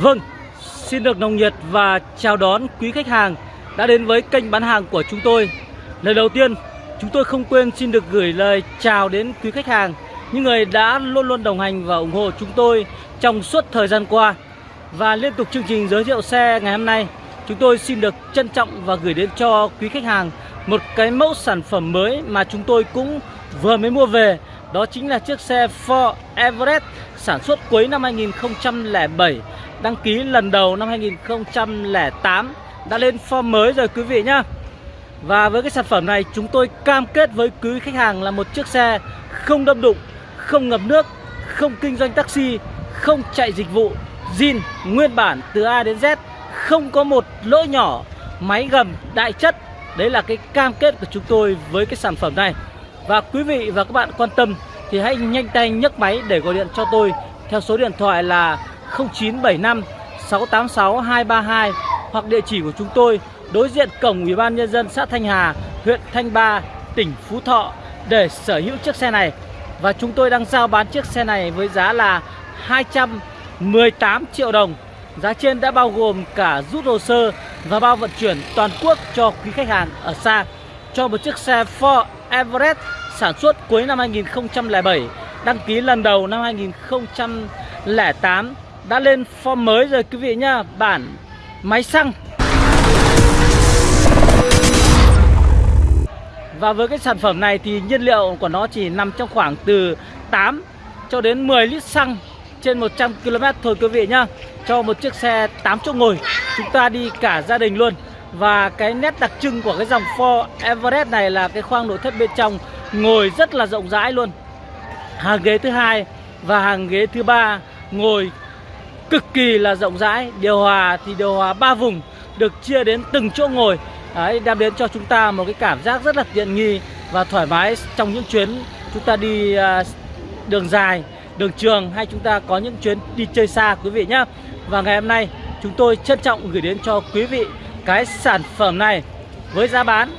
Vâng, xin được nồng nhiệt và chào đón quý khách hàng đã đến với kênh bán hàng của chúng tôi. Lời đầu tiên, chúng tôi không quên xin được gửi lời chào đến quý khách hàng, những người đã luôn luôn đồng hành và ủng hộ chúng tôi trong suốt thời gian qua. Và liên tục chương trình giới thiệu xe ngày hôm nay, chúng tôi xin được trân trọng và gửi đến cho quý khách hàng một cái mẫu sản phẩm mới mà chúng tôi cũng vừa mới mua về. Đó chính là chiếc xe Ford Everest sản xuất cuối năm 2007 đăng ký lần đầu năm 2008 đã lên form mới rồi quý vị nhá Và với cái sản phẩm này chúng tôi cam kết với quý khách hàng là một chiếc xe không đâm đụng, không ngập nước, không kinh doanh taxi, không chạy dịch vụ, zin nguyên bản từ A đến Z, không có một lỗi nhỏ, máy gầm đại chất. Đấy là cái cam kết của chúng tôi với cái sản phẩm này. Và quý vị và các bạn quan tâm thì hãy nhanh tay nhấc máy để gọi điện cho tôi theo số điện thoại là 0975 686 232 hoặc địa chỉ của chúng tôi đối diện cổng Ủy ban nhân dân xã Thanh Hà, huyện Thanh Ba, tỉnh Phú Thọ để sở hữu chiếc xe này. Và chúng tôi đang giao bán chiếc xe này với giá là 218 triệu đồng. Giá trên đã bao gồm cả rút hồ sơ và bao vận chuyển toàn quốc cho quý khách hàng ở xa cho một chiếc xe Ford Everest sản xuất cuối năm 2007, đăng ký lần đầu năm 2008 đã lên form mới rồi, quý vị nhá. Bản máy xăng. Và với cái sản phẩm này thì nhiên liệu của nó chỉ nằm trong khoảng từ 8 cho đến 10 lít xăng trên 100 km thôi, quý vị nhá. Cho một chiếc xe 8 chỗ ngồi, Chúng ta đi cả gia đình luôn. Và cái nét đặc trưng của cái dòng Ford Everest này là cái khoang nội thất bên trong Ngồi rất là rộng rãi luôn. Hàng ghế thứ hai và hàng ghế thứ ba ngồi cực kỳ là rộng rãi. Điều hòa thì điều hòa ba vùng được chia đến từng chỗ ngồi. Đấy, đem đến cho chúng ta một cái cảm giác rất là tiện nghi và thoải mái trong những chuyến chúng ta đi à, đường dài đường trường hay chúng ta có những chuyến đi chơi xa quý vị nhé và ngày hôm nay chúng tôi trân trọng gửi đến cho quý vị cái sản phẩm này với giá bán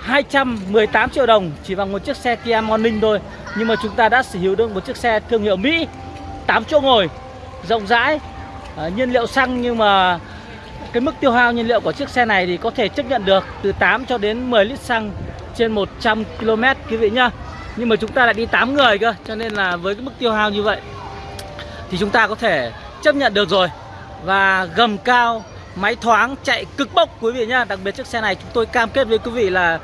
218 triệu đồng chỉ bằng một chiếc xe Kia Morning thôi. Nhưng mà chúng ta đã sở hữu được một chiếc xe thương hiệu Mỹ 8 chỗ ngồi rộng rãi. À, nhiên liệu xăng nhưng mà cái mức tiêu hao nhiên liệu của chiếc xe này thì có thể chấp nhận được từ 8 cho đến 10 lít xăng trên 100 km quý vị nhá. Nhưng mà chúng ta lại đi 8 người cơ cho nên là với cái mức tiêu hao như vậy thì chúng ta có thể chấp nhận được rồi. Và gầm cao máy thoáng chạy cực bốc quý vị nhá. Đặc biệt chiếc xe này chúng tôi cam kết với quý vị là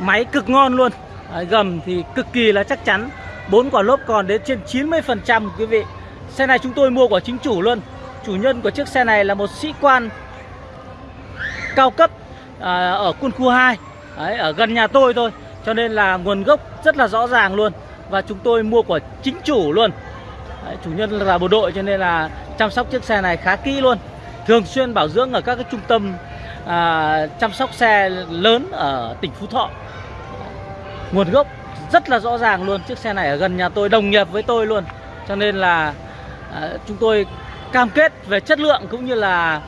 máy cực ngon luôn. À, gầm thì cực kỳ là chắc chắn. Bốn quả lốp còn đến trên 90 phần trăm quý vị. Xe này chúng tôi mua của chính chủ luôn. Chủ nhân của chiếc xe này là một sĩ quan cao cấp à, ở quân khu 2 Đấy, Ở gần nhà tôi thôi. Cho nên là nguồn gốc rất là rõ ràng luôn. Và chúng tôi mua của chính chủ luôn. Đấy, Chủ nhân là bộ đội cho nên là chăm sóc chiếc xe này khá kỹ luôn. Thường xuyên bảo dưỡng ở các cái trung tâm à, chăm sóc xe lớn ở tỉnh Phú Thọ. Nguồn gốc rất là rõ ràng luôn. Chiếc xe này ở gần nhà tôi đồng nghiệp với tôi luôn. Cho nên là à, chúng tôi cam kết về chất lượng cũng như là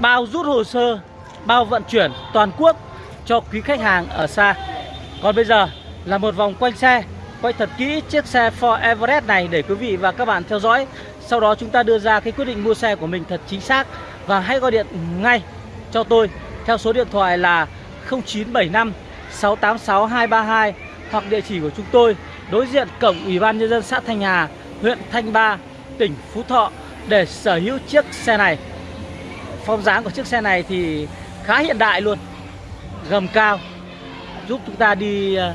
bao rút hồ sơ bao vận chuyển toàn quốc cho quý khách hàng ở xa. Còn bây giờ là một vòng quanh xe quay thật kỹ chiếc xe Ford Everest này để quý vị và các bạn theo dõi. Sau đó chúng ta đưa ra cái quyết định mua xe của mình thật chính xác và hãy gọi điện ngay cho tôi theo số điện thoại là 0975 686 232 hoặc địa chỉ của chúng tôi đối diện cổng Ủy ban Nhân dân xã Thanh Hà, huyện Thanh Ba, tỉnh Phú Thọ để sở hữu chiếc xe này. Phong dáng của chiếc xe này thì khá hiện đại luôn Gầm cao Giúp chúng ta đi ờ,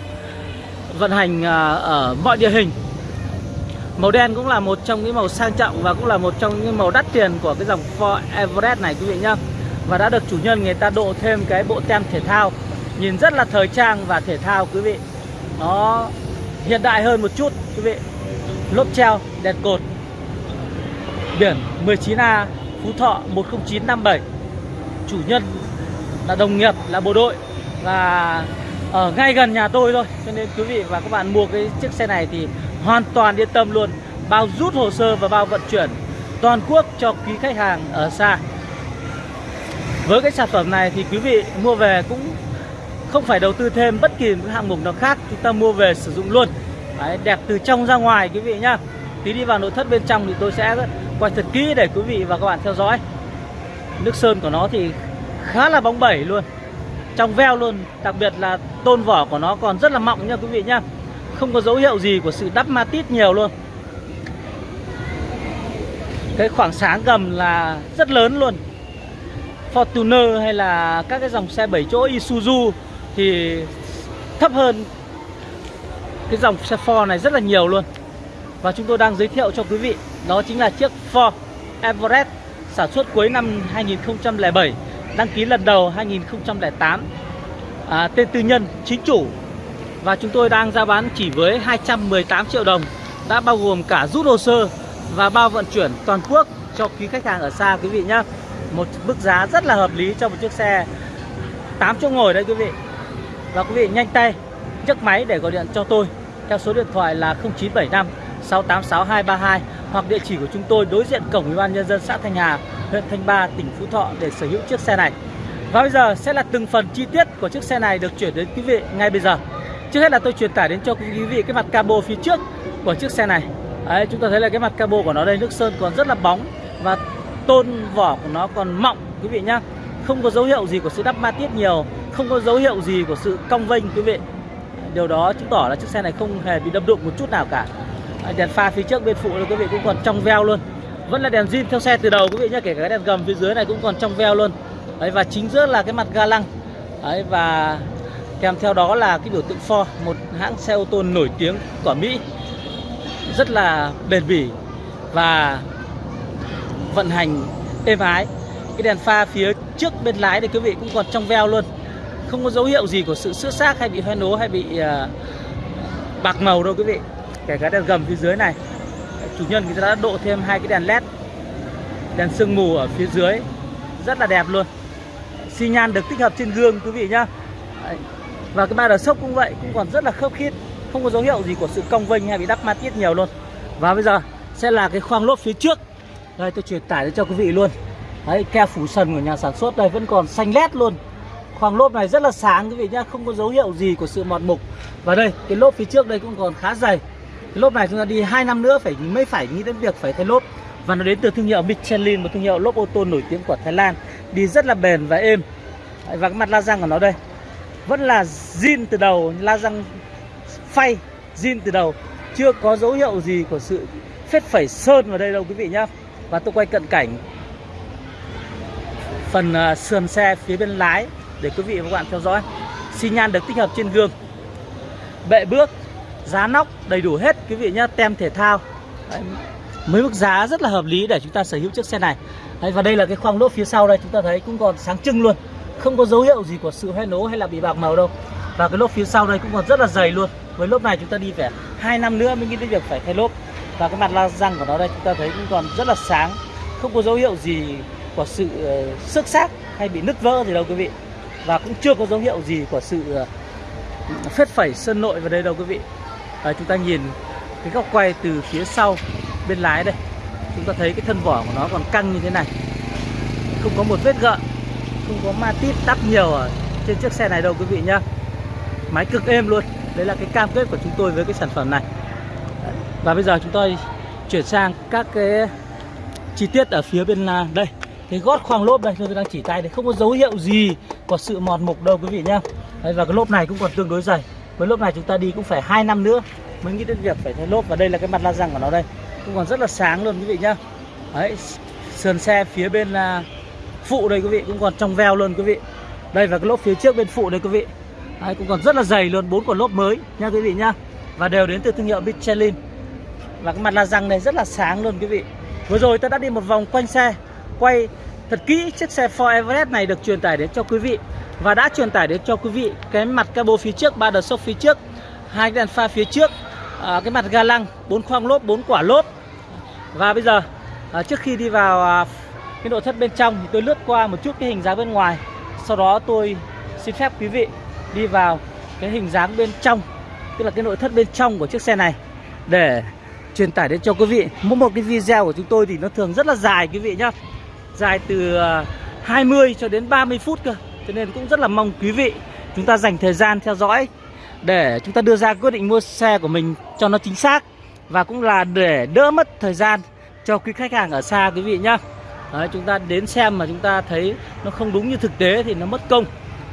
vận hành ờ, ở mọi địa hình. Màu đen cũng là một trong những màu sang trọng và cũng là một trong những màu đắt tiền của cái dòng Ford Everest này quý vị nhá. Và đã được chủ nhân người ta độ thêm cái bộ tem thể thao. Nhìn rất là thời trang và thể thao quý vị. Nó hiện đại hơn một chút quý vị. Lốp treo, đèn cột biển 19A Phú Thọ 10957 Chủ nhân là đồng nghiệp là bộ đội Và ở ngay gần nhà tôi thôi. Cho nên quý vị và các bạn mua cái chiếc xe này thì hoàn toàn yên tâm luôn. Bao rút hồ sơ và bao vận chuyển toàn quốc cho quý khách hàng ở xa. Với cái sản phẩm này thì quý vị mua về cũng không phải đầu tư thêm bất kỳ một hạng mục nào khác. Chúng ta mua về sử dụng luôn. Đấy, Đẹp từ trong ra ngoài quý vị nhá. Tí đi vào nội thất bên trong thì tôi sẽ quay thật kỹ để quý vị và các bạn theo dõi. Nước sơn của nó thì khá là bóng bẩy luôn. Trong veo luôn, đặc biệt là tôn vỏ của nó còn rất là mọng nha quý vị nhá không có dấu hiệu gì của sự đắp ma tít nhiều luôn. Cái khoảng sáng gầm là rất lớn luôn. Fortuner hay là các cái dòng xe 7 chỗ Isuzu thì thấp hơn cái dòng xe Ford này rất là nhiều luôn và chúng tôi đang giới thiệu cho quý vị đó chính là chiếc Ford Everest sản xuất cuối năm 2007 đăng ký lần đầu 2008 à, tên tư nhân chính chủ. Và chúng tôi đang ra bán chỉ với 218 triệu đồng đã bao gồm cả rút hồ sơ và bao vận chuyển toàn quốc cho quý khách hàng ở xa quý vị nhé một mức giá rất là hợp lý cho một chiếc xe 8 chỗ ngồi đấy quý vị. Và quý vị nhanh tay nhấc máy để gọi điện cho tôi theo số điện thoại là 0975 686 hoặc địa chỉ của chúng tôi đối diện cổng ủy ban nhân dân xã Thanh Hà, huyện Thanh Ba, tỉnh Phú Thọ để sở hữu chiếc xe này. Và bây giờ sẽ là từng phần chi tiết của chiếc xe này được chuyển đến quý vị ngay bây giờ. Trước hết là tôi truyền tải đến cho quý vị cái mặt cabo phía trước của chiếc xe này. Đấy, chúng ta thấy là cái mặt cabo của nó đây nước sơn còn rất là bóng và tôn vỏ của nó còn mọng quý vị nhá. Không có dấu hiệu gì của sự đắp ma tiết nhiều, không có dấu hiệu gì của sự cong vênh quý vị. Điều đó chứng tỏ là chiếc xe này không hề bị đâm đụng một chút nào cả. À, đèn pha phía trước bên phụ quý vị cũng còn trong veo luôn. Vẫn là đèn zin theo xe từ đầu quý vị nhé, kể cả cái đèn gầm phía dưới này cũng còn trong veo luôn. Đấy, và chính giữa là cái mặt ga lăng. Đấy, và kèm theo đó là cái biểu tượng Ford, một hãng xe ô tô nổi tiếng của Mỹ rất là bền bỉ và vận hành êm ái cái đèn pha phía trước bên lái thì quý vị cũng còn trong veo luôn không có dấu hiệu gì của sự xước xác hay bị hoen ố hay bị uh, bạc màu đâu quý vị kể cả đèn gầm phía dưới này. Chủ nhân người ta đã độ thêm hai cái đèn led, đèn sương mù ở phía dưới. Rất là đẹp luôn. Xi nhan được tích hợp trên gương, quý vị nhá. Và cái ba đờ sốc cũng vậy, cũng còn rất là khớp khít. Không có dấu hiệu gì của sự cong vênh hay bị đắp ma tiết nhiều luôn. Và bây giờ sẽ là cái khoang lốp phía trước. Đây, tôi truyền tải cho quý vị luôn. Đấy keo phủ sần của nhà sản xuất đây vẫn còn xanh lét luôn. Khoang lốp này rất là sáng, quý vị nhá. Không có dấu hiệu gì của sự mọt mục. Và đây, cái lốp phía trước đây cũng còn khá dày lốp này chúng ta đi 2 năm nữa phải, mới phải nghĩ đến việc phải thay lốp. Và nó đến từ thương hiệu Michelin, một thương hiệu lốp ô tô nổi tiếng của Thái Lan. Đi rất là bền và êm. Và cái mặt la răng của nó đây. Vẫn là zin từ đầu, la răng phay, zin từ đầu. Chưa có dấu hiệu gì của sự phết phẩy sơn vào đây đâu, quý vị nhá. Và tôi quay cận cảnh phần à, sườn xe phía bên lái để quý vị và các bạn theo dõi. Xi nhan được tích hợp trên gương. Bệ bước giá nóc đầy đủ hết quý vị nhá tem thể thao. Đấy, mấy mức giá rất là hợp lý để chúng ta sở hữu chiếc xe này. Đấy, và đây là cái khoang lốp phía sau đây chúng ta thấy cũng còn sáng trưng luôn. Không có dấu hiệu gì của sự hoen nố hay là bị bạc màu đâu. Và cái lốp phía sau đây cũng còn rất là dày luôn. Với lốp này chúng ta đi phải hai năm nữa mới nghĩ đến việc phải thay lốp. Và cái mặt la răng của nó đây chúng ta thấy cũng còn rất là sáng. Không có dấu hiệu gì của sự uh, xước xác hay bị nứt vỡ gì đâu quý vị. Và cũng chưa có dấu hiệu gì của sự uh, phết phẩy sơn nội vào đây đâu quý vị à, chúng ta nhìn cái góc quay từ phía sau bên lái đây. Chúng ta thấy cái thân vỏ của nó còn căng như thế này. Không có một vết gợn không có ma tít tắp nhiều ở trên chiếc xe này đâu quý vị nhá. Máy cực êm luôn. Đấy là cái cam kết của chúng tôi với cái sản phẩm này. Và bây giờ chúng tôi chuyển sang các cái chi tiết ở phía bên à, đây. Cái gót khoang lốp đây tôi đang chỉ tay đấy không có dấu hiệu gì có sự mòn mục đâu quý vị nhá. Đấy, và cái lốp này cũng còn tương đối dày với lốp này chúng ta đi cũng phải hai năm nữa mới nghĩ đến việc phải thay lốp. Và đây là cái mặt la răng của nó đây. Cũng còn rất là sáng luôn quý vị nhá. Đấy sườn xe phía bên là phụ đây quý vị cũng còn trong veo luôn quý vị. Đây và cái lốp phía trước bên phụ đây quý vị. Đấy, cũng còn rất là dày luôn bốn quả lốp mới nha quý vị nhá. Và đều đến từ thương hiệu Michelin. Và cái mặt la răng này rất là sáng luôn quý vị. Vừa rồi ta đã đi một vòng quanh xe quay thật kỹ chiếc xe Ford Everest này được truyền tải đến cho quý vị và đã truyền tải đến cho quý vị cái mặt cabo phía trước ba đợt sốc phía trước hai cái đèn pha phía trước à, cái mặt ga lăng bốn khoang lốp bốn quả lốp. Và bây giờ à, trước khi đi vào à, cái nội thất bên trong thì tôi lướt qua một chút cái hình dáng bên ngoài. Sau đó tôi xin phép quý vị đi vào cái hình dáng bên trong tức là cái nội thất bên trong của chiếc xe này để truyền tải đến cho quý vị. Mỗi một cái video của chúng tôi thì nó thường rất là dài quý vị nhá. Dài từ à, 20 cho đến 30 phút cơ cho nên cũng rất là mong quý vị chúng ta dành thời gian theo dõi để chúng ta đưa ra quyết định mua xe của mình cho nó chính xác và cũng là để đỡ mất thời gian cho quý khách hàng ở xa quý vị nhá. Đấy, chúng ta đến xem mà chúng ta thấy nó không đúng như thực tế thì nó mất công.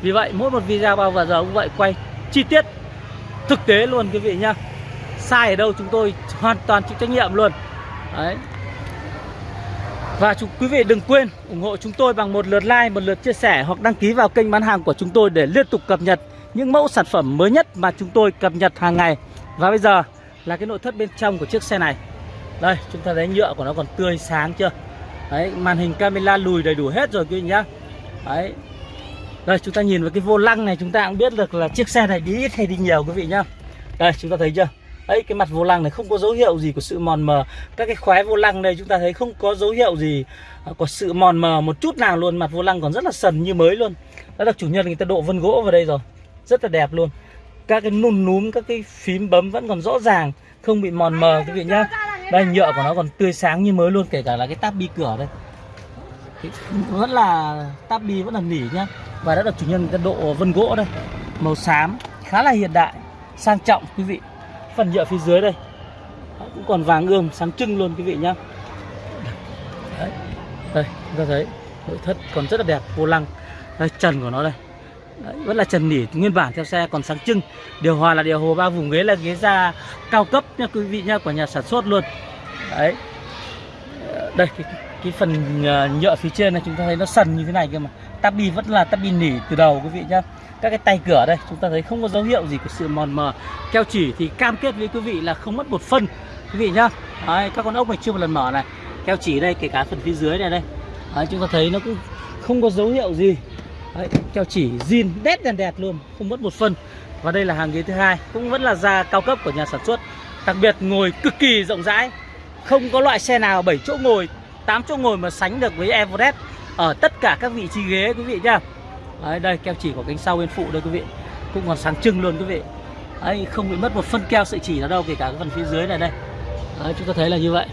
Vì vậy mỗi một video bao giờ cũng vậy quay chi tiết thực tế luôn quý vị nhá. Sai ở đâu chúng tôi hoàn toàn chịu trách nhiệm luôn. Đấy. Và chúng quý vị đừng quên ủng hộ chúng tôi bằng một lượt like, một lượt chia sẻ hoặc đăng ký vào kênh bán hàng của chúng tôi để liên tục cập nhật những mẫu sản phẩm mới nhất mà chúng tôi cập nhật hàng ngày. Và bây giờ là cái nội thất bên trong của chiếc xe này. Đây, chúng ta thấy nhựa của nó còn tươi sáng chưa? Đấy, màn hình camera lùi đầy đủ hết rồi quý vị nhá. Đấy. Đây, chúng ta nhìn vào cái vô lăng này chúng ta cũng biết được là chiếc xe này đi ít hay đi nhiều quý vị nhá. Đây, chúng ta thấy chưa? Ấy, cái mặt vô lăng này không có dấu hiệu gì của sự mòn mờ. Các cái khóe vô lăng đây chúng ta thấy không có dấu hiệu gì à, có sự mòn mờ một chút nào luôn. Mặt vô lăng còn rất là sần như mới luôn. Đã được chủ nhân người ta độ vân gỗ vào đây rồi. Rất là đẹp luôn. Các cái nùn núm, các cái phím bấm vẫn còn rõ ràng, không bị mòn mờ. Quý vị nhá, đây, nhựa của nó còn tươi sáng như mới luôn, kể cả là cái táp bi cửa đây. Vẫn là, táp bi vẫn là nỉ nhá. Và đã được chủ nhân người ta độ vân gỗ đây. Màu xám, khá là hiện đại, sang trọng, quý vị phần nhựa phía dưới đây. Cũng còn vàng ươm sáng trưng luôn quý vị nhá. Đấy. đây chúng ta thấy nội thất còn rất là đẹp vô lăng. Đây trần của nó đây. Đấy, vẫn là trần nỉ nguyên bản theo xe còn sáng trưng. Điều hòa là điều hòa ba vùng ghế là ghế da cao cấp nha quý vị nhá của nhà sản xuất luôn. Đấy. Đây cái, cái phần ờ, nhựa phía trên này chúng ta thấy nó sần như thế này cơ mà. Tabi vẫn là tabi nỉ từ đầu quý vị nhá các cái tay cửa đây chúng ta thấy không có dấu hiệu gì của sự mòn mờ. Keo chỉ thì cam kết với quý vị là không mất một phân. Quý vị nhá. Đấy, các con ốc này chưa một lần mở này. Keo chỉ đây kể cả phần phía dưới này đây. Đấy, chúng ta thấy nó cũng không có dấu hiệu gì. Đấy, keo chỉ zin đét đèn đẹp luôn không mất một phân. Và đây là hàng ghế thứ hai cũng vẫn là da cao cấp của nhà sản xuất. Đặc biệt ngồi cực kỳ rộng rãi. Không có loại xe nào 7 chỗ ngồi 8 chỗ ngồi mà sánh được với Everest ở tất cả các vị trí ghế quý vị nhá. Đấy, đây keo chỉ của cánh sau bên phụ đây quý vị. Cũng còn sáng trưng luôn quý vị. Đấy, không bị mất một phân keo sợi chỉ nào đâu kể cả cái phần phía dưới này đây. Đấy, chúng ta thấy là như vậy.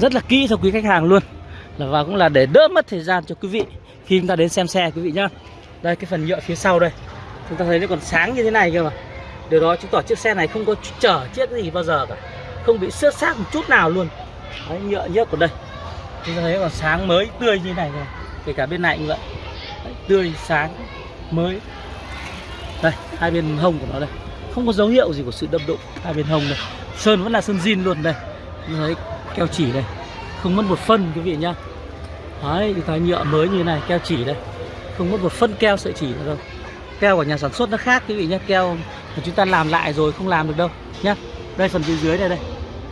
Rất là kỹ cho quý khách hàng luôn. Là và cũng là để đỡ mất thời gian cho quý vị khi chúng ta đến xem xe quý vị nhá. Đây cái phần nhựa phía sau đây. Chúng ta thấy nó còn sáng như thế này cơ mà. Điều đó chứng tỏ chiếc xe này không có chở chiếc gì bao giờ cả. Không bị xước xác một chút nào luôn. Đấy, nhựa nhớt của đây. Chúng ta thấy còn sáng mới tươi như này rồi. Kể cả bên này như vậy. Đấy, tươi sáng mới. Đây hai bên hông của nó đây. Không có dấu hiệu gì của sự đâm đụng hai bên hông đây. Sơn vẫn là sơn zin luôn đây. Đấy, thấy keo chỉ đây. Không mất một phân quý vị nhá. Đấy cái thái nhựa mới như thế này keo chỉ đây. Không mất một phân keo sợi chỉ nữa đâu. Keo của nhà sản xuất nó khác quý vị nhá. Keo mà chúng ta làm lại rồi không làm được đâu nhá. Đây phần phía dưới đây đây.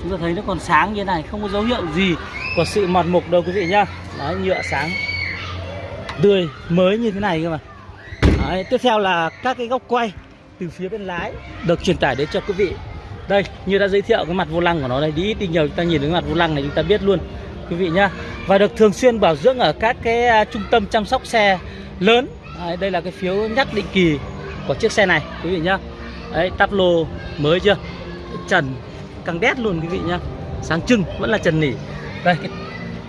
Chúng ta thấy nó còn sáng như thế này không có dấu hiệu gì của sự mọt mục đâu quý vị nhá. Đấy nhựa sáng tươi mới như thế này cơ mà. Đấy, tiếp theo là các cái góc quay từ phía bên lái được truyền tải đến cho quý vị. Đây như đã giới thiệu cái mặt vô lăng của nó đây đi ít đi nhiều chúng ta nhìn thấy mặt vô lăng này chúng ta biết luôn quý vị nhá. Và được thường xuyên bảo dưỡng ở các cái à, trung tâm chăm sóc xe lớn. Đấy, đây là cái phiếu nhắc định kỳ của chiếc xe này quý vị nhá. Đấy tắp lô mới chưa? Trần căng đét luôn quý vị nhá. Sáng trưng vẫn là trần nỉ. Đây cái,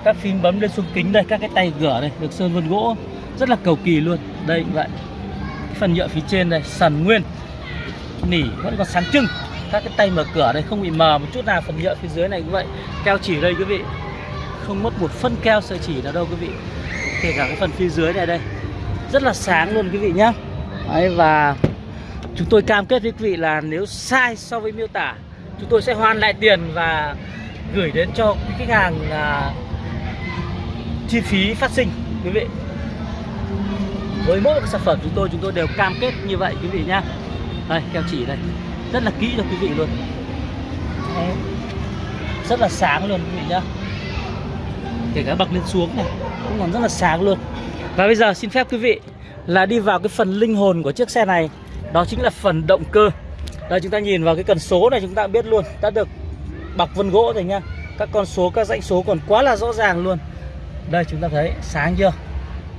các phím bấm lên xuống kính đây các cái tay cửa đây được sơn vân gỗ. Rất là cầu kỳ luôn. Đây vậy. Cái phần nhựa phía trên đây sần nguyên. Nỉ vẫn còn sáng trưng. Các cái tay mở cửa đây không bị mờ một chút nào. Phần nhựa phía dưới này cũng vậy. Keo chỉ đây quý vị. Không mất một phân keo sợi chỉ nào đâu quý vị. Kể cả cái phần phía dưới này đây. Rất là sáng luôn quý vị nhá. Đấy, và chúng tôi cam kết với quý vị là nếu sai so với miêu tả chúng tôi sẽ hoàn lại tiền và gửi đến cho quý khách hàng chi phí phát sinh quý vị. Với mỗi một sản phẩm chúng tôi chúng tôi đều cam kết như vậy quý vị nhá. Đây keo chỉ đây. Rất là kỹ cho quý vị luôn. Đấy. rất là sáng luôn quý vị nhá. Kể cả bậc lên xuống này cũng còn rất là sáng luôn. Và bây giờ xin phép quý vị là đi vào cái phần linh hồn của chiếc xe này. Đó chính là phần động cơ. Đây chúng ta nhìn vào cái cần số này chúng ta biết luôn đã được bọc vân gỗ rồi nha các con số các dãy số còn quá là rõ ràng luôn đây chúng ta thấy sáng chưa?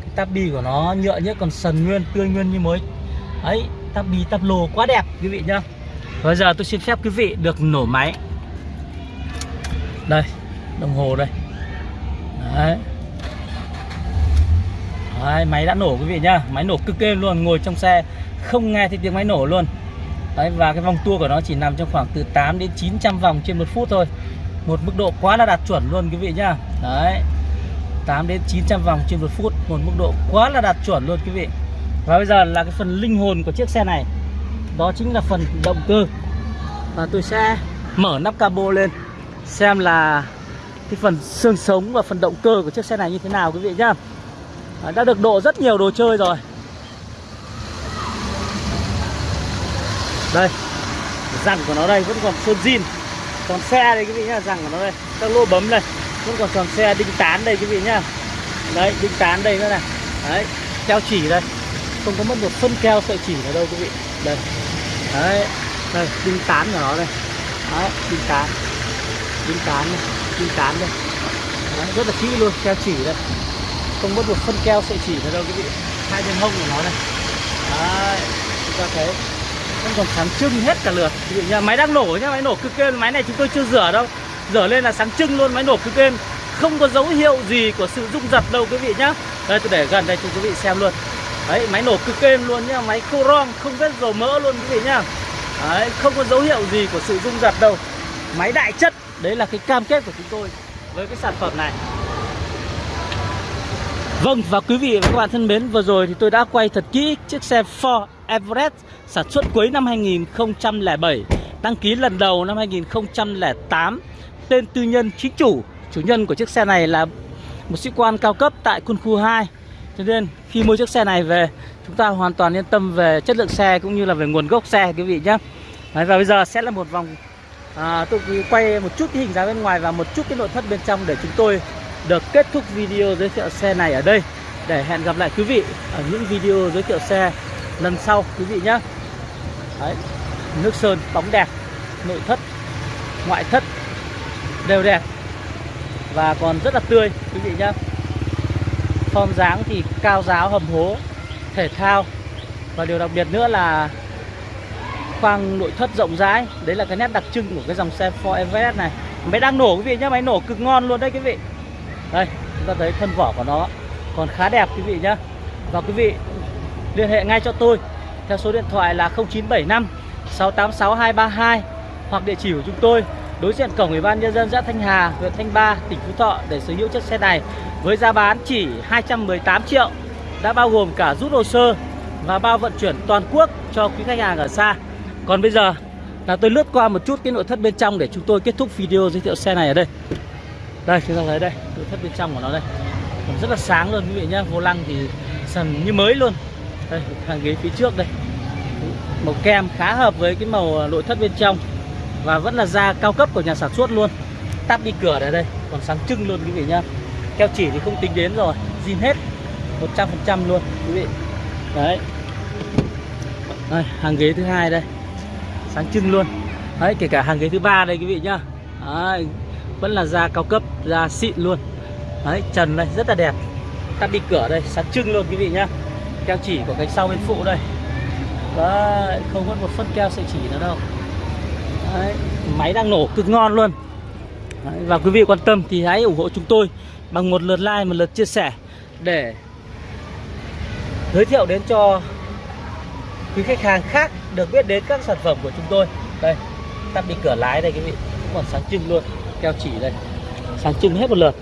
Cái tabi bi của nó nhựa nhất còn sần nguyên tươi nguyên như mới. Ấy tabi bi tab lô quá đẹp quý vị nhá. Bây giờ tôi xin phép quý vị được nổ máy. Đây đồng hồ đây. Đấy. Đấy, máy đã nổ quý vị nhá. Máy nổ cực êm luôn Ngồi trong xe không nghe thấy tiếng máy nổ luôn. Đấy, Và cái vòng tua của nó chỉ nằm trong khoảng từ 8 đến 900 vòng trên một phút thôi. Một mức độ quá là đạt chuẩn luôn quý vị nhá. Đấy. 8 đến 900 vòng trên một phút, một mức độ quá là đạt chuẩn luôn quý vị. Và bây giờ là cái phần linh hồn của chiếc xe này. Đó chính là phần động cơ. Và tôi sẽ mở nắp cabo lên, xem là cái phần xương sống và phần động cơ của chiếc xe này như thế nào quý vị nhá. Đã được độ rất nhiều đồ chơi rồi. Đây, răng của nó đây, vẫn còn sơn zin. Còn xe đây quý vị nhá, răng của nó đây. Các lỗ bấm đây vẫn còn tròn xe đinh tán đây quý vị nhá. Đấy đinh tán đây nữa này. Đấy keo chỉ đây. Không có mất một phân keo sợi chỉ nào đâu quý vị. Đây. Đấy đây đinh tán của nó đây. Đấy đinh tán. Đinh tán này đinh tán đây. Đấy, rất là kỹ luôn keo chỉ đây. Không mất một phân keo sợi chỉ nào đâu quý vị. Hai bên hông của nó đây. Đấy chúng ta thấy. Vẫn còn sáng trưng hết cả lượt quý vị nhá. Máy đang nổ nhá máy nổ cực kêu máy này chúng tôi chưa rửa đâu dở lên là sáng trưng luôn, máy nổ cứ êm không có dấu hiệu gì của sự rung giật đâu, quý vị nhá. Đây, tôi để gần đây cho quý vị xem luôn. Đấy, máy nổ cực êm luôn nhá. Máy coron không vết dầu mỡ luôn, quý vị nhá. Đấy, không có dấu hiệu gì của sự rung giật đâu. Máy đại chất, đấy là cái cam kết của chúng tôi với cái sản phẩm này. Vâng và quý vị và các bạn thân mến, Vừa rồi thì tôi đã quay thật kỹ chiếc xe Ford Everest Sản xuất cuối năm 2007 Đăng ký lần đầu năm 2008 Tên tư nhân chính chủ Chủ nhân của chiếc xe này là một sĩ quan cao cấp tại quân khu 2 Cho nên khi mua chiếc xe này về Chúng ta hoàn toàn yên tâm về chất lượng xe Cũng như là về nguồn gốc xe quý vị nhé. Và bây giờ sẽ là một vòng à, Tôi quay một chút cái hình dáng bên ngoài Và một chút cái nội thất bên trong để chúng tôi được kết thúc video giới thiệu xe này ở đây. Để hẹn gặp lại quý vị ở những video giới thiệu xe lần sau quý vị nhé. Đấy, Nước sơn bóng đẹp Nội thất, ngoại thất đều đẹp. Và còn rất là tươi, quý vị nhé Form dáng thì cao giáo, hầm hố, Thể thao. Và điều đặc biệt nữa là khoang nội thất rộng rãi. Đấy là cái nét đặc trưng của cái dòng xe Ford Everest này. Máy đang nổ, quý vị nhé Máy nổ cực ngon luôn đấy, quý vị. Đây, chúng ta thấy thân vỏ của nó còn khá đẹp, quý vị nhá. Và quý vị liên hệ ngay cho tôi theo số điện thoại là 0975 686 232 hoặc địa chỉ của chúng tôi đối diện cổng ủy ban nhân dân xã Thanh Hà, huyện Thanh Ba, tỉnh Phú Thọ để sở hữu chiếc xe này với giá bán chỉ 218 triệu đã bao gồm cả rút hồ sơ và bao vận chuyển toàn quốc cho quý khách hàng ở xa. Còn bây giờ là tôi lướt qua một chút cái nội thất bên trong để chúng tôi kết thúc video giới thiệu xe này ở đây. Đây chúng ta thấy đây nội thất bên trong của nó đây. Còn rất là sáng luôn quý vị nhá vô lăng thì sần như mới luôn. Đây hàng ghế phía trước đây. Màu kem khá hợp với cái màu nội thất bên trong và vẫn là da cao cấp của nhà sản xuất luôn. Tắp đi cửa này đây còn sáng trưng luôn quý vị nhá. Keo chỉ thì không tính đến rồi zin hết 100% luôn quý vị. Đấy. Đây, hàng ghế thứ hai đây. Sáng trưng luôn. Đấy kể cả hàng ghế thứ ba đây quý vị nhá. Đấy, vẫn là da cao cấp da xịn luôn. Đấy trần đây rất là đẹp. Tắp đi cửa đây sáng trưng luôn quý vị nhá. Keo chỉ của cánh sau bên phụ đây. Đấy, không có một phân keo sợi chỉ nữa đâu đấy, máy đang nổ cực ngon luôn. Đấy, và quý vị quan tâm thì hãy ủng hộ chúng tôi bằng một lượt like một lượt chia sẻ để giới thiệu đến cho quý khách hàng khác được biết đến các sản phẩm của chúng tôi. Đây tắt đi cửa lái đây quý vị cũng còn sáng trưng luôn keo chỉ đây. Sáng trưng hết một lượt.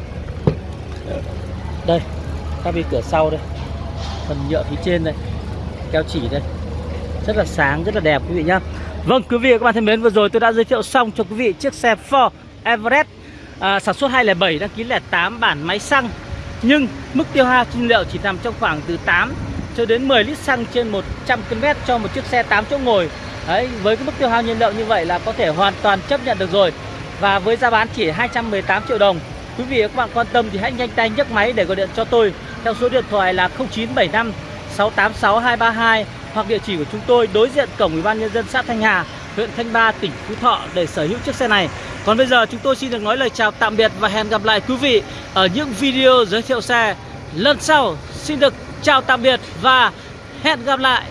Đây tắt đi cửa sau đây. Phần nhựa phía trên đây keo chỉ đây. Rất là sáng rất là đẹp quý vị nhá. Vâng quý vị và các bạn thân mến vừa rồi tôi đã giới thiệu xong cho quý vị chiếc xe Ford Everest à, sản xuất 207 đăng ký 08 bản máy xăng. Nhưng mức tiêu hao nhiên liệu chỉ nằm trong khoảng từ 8 cho đến 10 lít xăng trên 100 km cho một chiếc xe 8 chỗ ngồi. Đấy, với cái mức tiêu hao nhiên liệu như vậy là có thể hoàn toàn chấp nhận được rồi. Và với giá bán chỉ 218 triệu đồng Quý vị và các bạn quan tâm thì hãy nhanh tay nhấc máy để gọi điện cho tôi Theo số điện thoại là 0975 686 232 hoặc địa chỉ của chúng tôi đối diện cổng Ủy ban Nhân dân xã Thanh Hà huyện Thanh Ba, tỉnh Phú Thọ để sở hữu chiếc xe này. Còn bây giờ chúng tôi xin được nói lời chào tạm biệt và hẹn gặp lại quý vị ở những video giới thiệu xe. Lần sau Xin được chào tạm biệt và hẹn gặp lại.